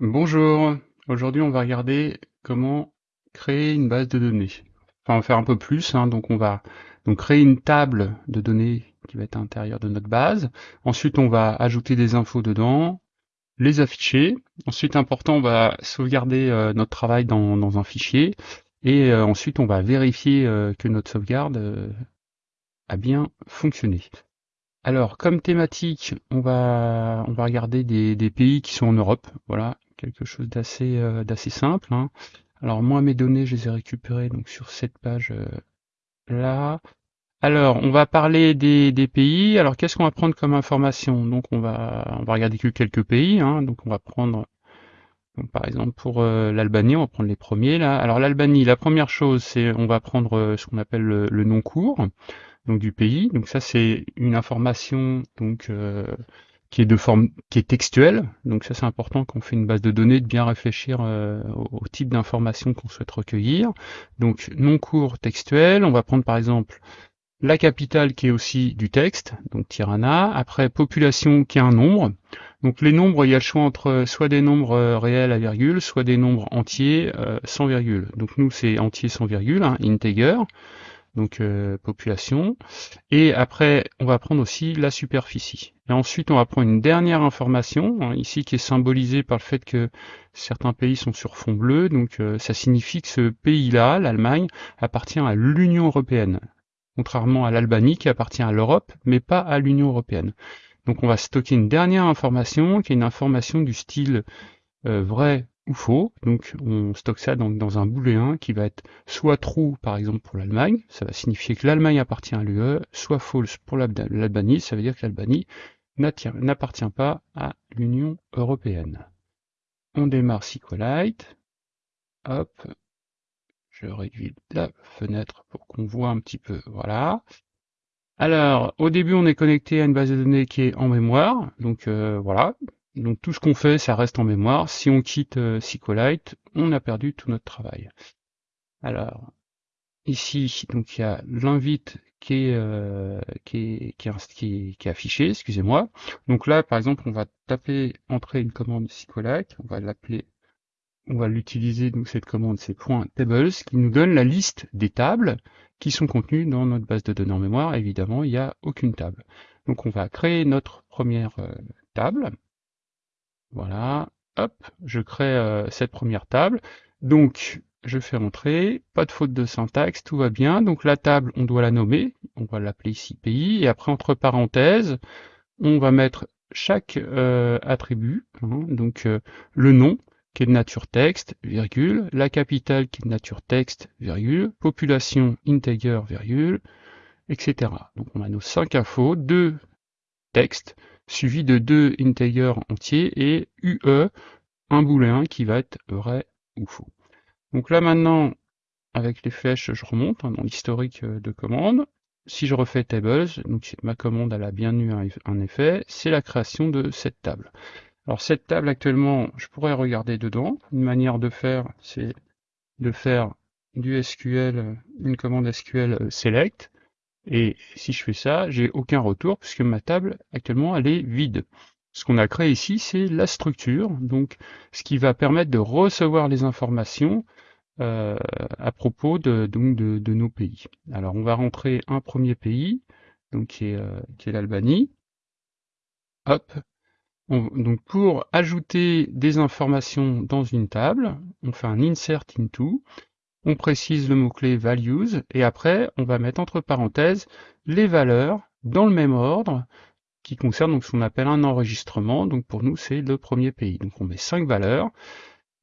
Bonjour, aujourd'hui on va regarder comment créer une base de données. Enfin, on va faire un peu plus, hein. donc on va créer une table de données qui va être à l'intérieur de notre base. Ensuite, on va ajouter des infos dedans, les afficher. Ensuite, important, on va sauvegarder euh, notre travail dans, un fichier. Et euh, ensuite, on va vérifier euh, que notre sauvegarde a bien fonctionné. Alors, comme thématique, on va, on va regarder des, des pays qui sont en Europe. Voilà, quelque chose d'assez euh, d'assez simple. Hein. Alors moi mes données je les ai récupérées donc sur cette page euh, là. Alors on va parler des, des pays. Alors qu'est-ce qu'on va prendre comme information? Donc on va on va regarder que quelques pays. Hein. Donc on va prendre par exemple pour euh, l'Albanie, on va prendre les premiers là. Alors l'Albanie, la première chose c'est on va prendre ce qu'on appelle le, nom court donc du pays. Donc ça c'est une information donc qui est de forme qui est textuelle. Donc ça c'est important quand on fait une base de données de bien réfléchir euh, au, type d'information qu'on souhaite recueillir. Donc nom court textuel, on va prendre par exemple la capitale qui est aussi du texte, donc Tirana, après population qui est un nombre. Donc les nombres, il y a le choix entre soit des nombres euh, réels à virgule, soit des nombres entiers euh, sans virgule. Donc nous c'est entier sans virgule, hein, integer donc euh, population. Et après, on va prendre aussi la superficie. Et ensuite, on va prendre une dernière information, hein, ici qui est symbolisée par le fait que certains pays sont sur fond bleu. Donc euh, ça signifie que ce pays-là, l'Allemagne, appartient à l'Union européenne. Contrairement à l'Albanie qui appartient à l'Europe, mais pas à l'Union européenne. Donc on va stocker une dernière information, qui est une information du style euh, vrai ou faux. Donc on stocke ça dans, dans un booléen qui va être soit true par exemple pour l'Allemagne, ça va signifier que l'Allemagne appartient à l'UE, soit false pour l'Albanie, ça veut dire que l'Albanie n'appartient pas à l'Union européenne. On démarre SQLite. Hop, je réduis la fenêtre pour qu'on voit un petit peu. Voilà. Alors, au début, on est connecté à une base de données qui est en mémoire. Donc euh, voilà, donc tout ce qu'on fait, ça reste en mémoire. Si on quitte euh, SQLite, on a perdu tout notre travail. Alors, ici, donc il y a l'invite qui est, euh, qui, est, affiché, excusez-moi. Donc là, par exemple, on va taper, entrer une commande SQLite, on va l'appeler, on va l'utiliser, donc cette commande, c'est .tables, qui nous donne la liste des tables qui sont contenues dans notre base de données en mémoire. Évidemment, il n'y a aucune table. Donc on va créer notre première euh, table. Voilà, hop, je crée euh, cette première table. Donc, je fais entrer, pas de faute de syntaxe, tout va bien. Donc la table, on doit la nommer, on va l'appeler ici pays, et après entre parenthèses, on va mettre chaque euh, attribut, hein. donc euh, le nom qui est de nature texte, virgule, la capitale qui est de nature texte, virgule, population integer, virgule, etc. Donc on a nos cinq infos, deux textes, suivi de deux integers entiers et UE, un booléen qui va être vrai ou faux. Donc là maintenant, avec les flèches, je remonte hein, dans l'historique euh, de commande. Si je refais tables, donc ma commande elle a bien eu un, effet, c'est la création de cette table. Alors cette table actuellement, je pourrais regarder dedans. Une manière de faire, c'est de faire du SQL, une commande SQL euh, select, et si je fais ça, j'ai aucun retour puisque ma table actuellement elle est vide. Ce qu'on a créé ici, c'est la structure, donc ce qui va permettre de recevoir les informations euh, à propos de, donc de, nos pays. Alors on va rentrer un premier pays, donc qui est, euh, est l'Albanie. Hop. donc pour ajouter des informations dans une table, on fait un insert into on précise le mot-clé values, et après, on va mettre entre parenthèses les valeurs dans le même ordre, qui concerne donc ce qu'on appelle un enregistrement. Donc pour nous, c'est le premier pays. Donc on met cinq valeurs.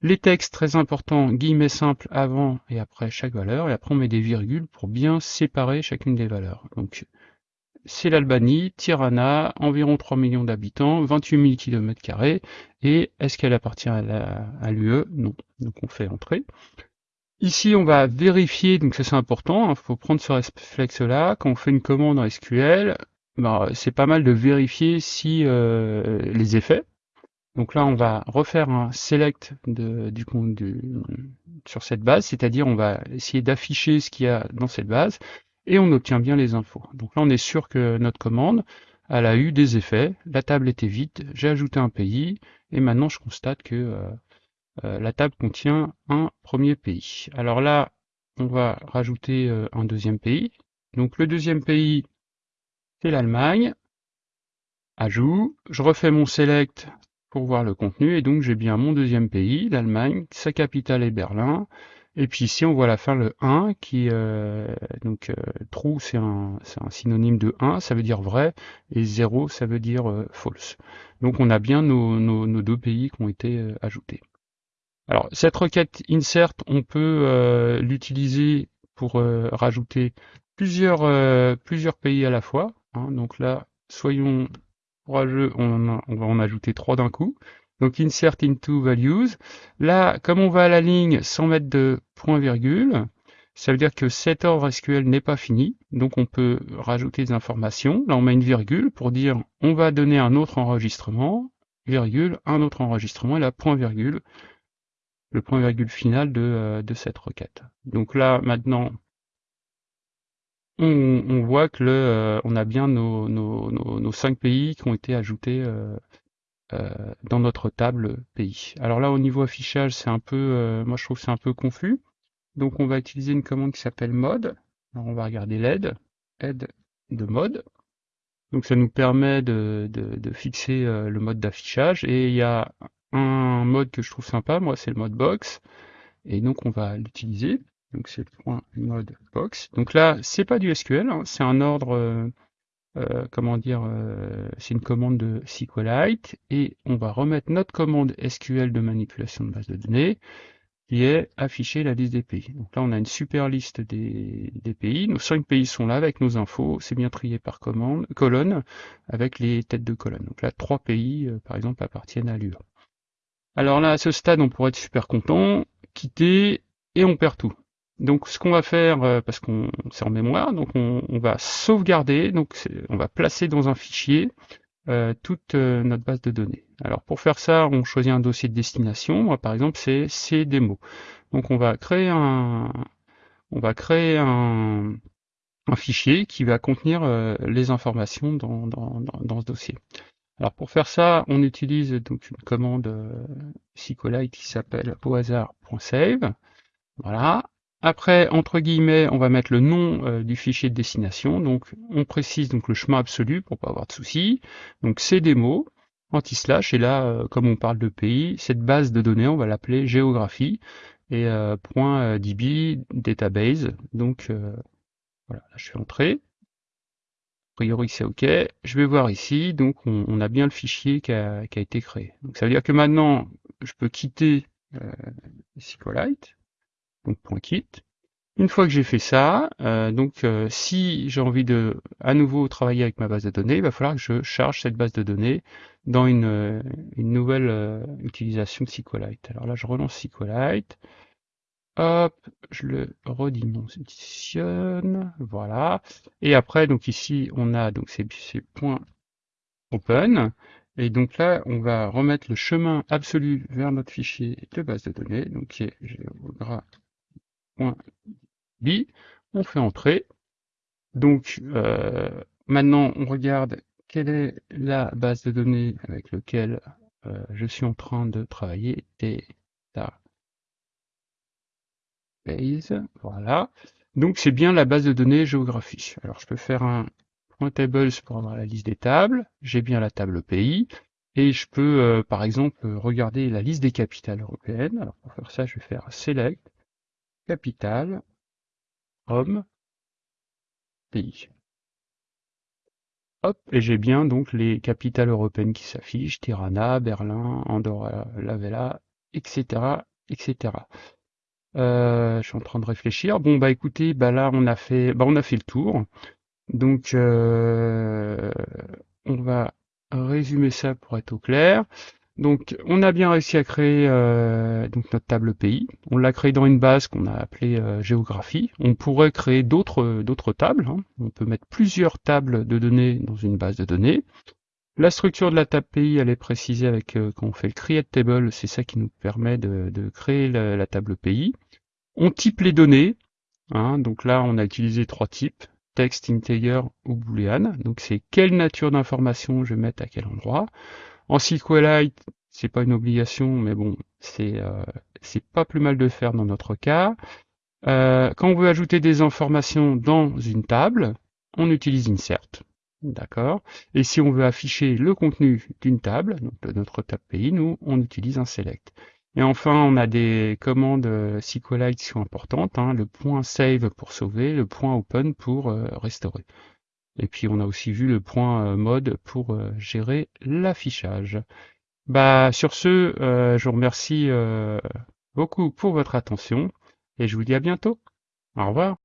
Les textes, très importants, guillemets simples avant et après chaque valeur, et après on met des virgules pour bien séparer chacune des valeurs. Donc c'est l'Albanie, Tirana, environ 3 millions d'habitants, 28 000 km, et est-ce qu'elle appartient à l'UE Non. Donc on fait entrer. Ici, on va vérifier, donc ça c'est important, il hein, faut prendre ce réflexe-là. Quand on fait une commande en SQL, bah, c'est pas mal de vérifier si euh, les effets. Donc là, on va refaire un select de, du, du, sur cette base, c'est-à-dire on va essayer d'afficher ce qu'il y a dans cette base et on obtient bien les infos. Donc là, on est sûr que notre commande, elle a eu des effets, la table était vide, j'ai ajouté un pays et maintenant je constate que euh, euh, la table contient un premier pays. Alors là, on va rajouter euh, un deuxième pays. Donc le deuxième pays, c'est l'Allemagne. Ajout, je refais mon select pour voir le contenu, et donc j'ai bien mon deuxième pays, l'Allemagne, sa capitale est Berlin, et puis ici on voit à la fin le 1 qui euh, donc euh, true c'est un, synonyme de 1, ça veut dire vrai, et 0 ça veut dire euh, false. Donc on a bien nos, deux pays qui ont été ajoutés. Alors cette requête insert, on peut euh, l'utiliser pour rajouter plusieurs, plusieurs pays à la fois. Hein. donc là, soyons courageux, on, on va en ajouter trois d'un coup. Donc insert into values. Là, comme on va à la ligne sans mettre de point virgule, ça veut dire que cet ordre SQL n'est pas fini. Donc on peut rajouter des informations. Là, on met une virgule pour dire on va donner un autre enregistrement, virgule, un autre enregistrement, et là, point virgule, le point virgule final de, euh, de cette requête. Donc là, maintenant, on, voit que le, euh, on a bien nos, nos, nos, cinq pays qui ont été ajoutés euh, dans notre table pays. Alors là, au niveau affichage, c'est un peu, moi je trouve c'est un peu confus. Donc on va utiliser une commande qui s'appelle mode. Alors on va regarder l'aide, aide de mode. Donc ça nous permet de, de, fixer le mode d'affichage. Et il y a un mode que je trouve sympa, moi c'est le mode box. Et donc on va l'utiliser. Donc c'est le point mode box. Donc là, c'est pas du SQL, hein. c'est un ordre euh, comment dire, euh, c'est une commande de SQLite, et on va remettre notre commande SQL de manipulation de base de données, qui est afficher la liste des pays. Donc là, on a une super liste des, pays. Nos cinq pays sont là avec nos infos. C'est bien trié par commande, colonne, avec les têtes de colonne. Donc là, trois pays, euh, par exemple, appartiennent à l'UE. Alors là, à ce stade, on pourrait être super content, quitter, et on perd tout. Donc ce qu'on va faire, euh, parce qu'on c'est en mémoire, donc on, va sauvegarder, donc on va placer dans un fichier euh, toute euh, notre base de données. Alors pour faire ça, on choisit un dossier de destination. Moi par exemple c'est cdemo. Donc on va créer un on va créer un, un fichier qui va contenir les informations dans, dans, dans, ce dossier. Alors pour faire ça, on utilise donc une commande SQLite qui s'appelle au hasard.save. Voilà. Après, entre guillemets, on va mettre le nom euh, du fichier de destination. Donc, on précise donc le chemin absolu pour pas avoir de soucis. Donc, c'est mots anti-slash. Et là, euh, comme on parle de pays, cette base de données, on va l'appeler géographie et euh, .db database. Donc, voilà, là, je fais entrer. A priori, c'est OK. Je vais voir ici. Donc, on, a bien le fichier qui a, été créé. Donc, ça veut dire que maintenant, je peux quitter SQLite donc point quitte. Une fois que j'ai fait ça, euh, donc euh, si j'ai envie de à nouveau travailler avec ma base de données, il va falloir que je charge cette base de données dans une, euh, une nouvelle utilisation de SQLite. Alors là, je relance SQLite. Hop, je le redimensionne, voilà. Et après, donc ici, on a donc ces, points open. Et donc là, on va remettre le chemin absolu vers notre fichier de base de données, donc qui est on fait entrer. Donc euh, maintenant on regarde quelle est la base de données avec laquelle euh, je suis en train de travailler. Data base, voilà. Donc c'est bien la base de données géographie. Alors je peux faire un point tables pour avoir la liste des tables. J'ai bien la table pays. Et je peux, euh, par exemple, regarder la liste des capitales européennes. Alors pour faire ça, je vais faire select Capitale, Rome, pays. Hop, et j'ai bien donc les capitales européennes qui s'affichent, Tirana, Berlin, Andorra la Vella, etc. etc. Euh, je suis en train de réfléchir. Bon bah écoutez, bah là on a fait bah on a fait le tour. Donc euh, on va résumer ça pour être au clair. Donc on a bien réussi à créer euh, donc notre table pays. On l'a créé dans une base qu'on a appelée euh, géographie. On pourrait créer d'autres d'autres tables. Hein. On peut mettre plusieurs tables de données dans une base de données. La structure de la table pays, elle est précisée avec euh, quand on fait le create table, c'est ça qui nous permet de, créer la, table pays. On type les données. Hein. donc là, on a utilisé trois types texte, integer ou boolean. Donc c'est quelle nature d'information je vais mettre à quel endroit. En SQLite, c'est pas une obligation, mais bon, c'est euh, pas plus mal de faire dans notre cas. Euh, quand on veut ajouter des informations dans une table, on utilise insert. D'accord Et si on veut afficher le contenu d'une table, donc de notre table pays, nous, on utilise un select. Et enfin, on a des commandes euh, SQLite qui sont importantes, hein, le point save pour sauver, le point open pour euh, restaurer. Et puis on a aussi vu le point euh, mode pour gérer l'affichage. Bah sur ce, je vous remercie beaucoup pour votre attention et je vous dis à bientôt. Au revoir.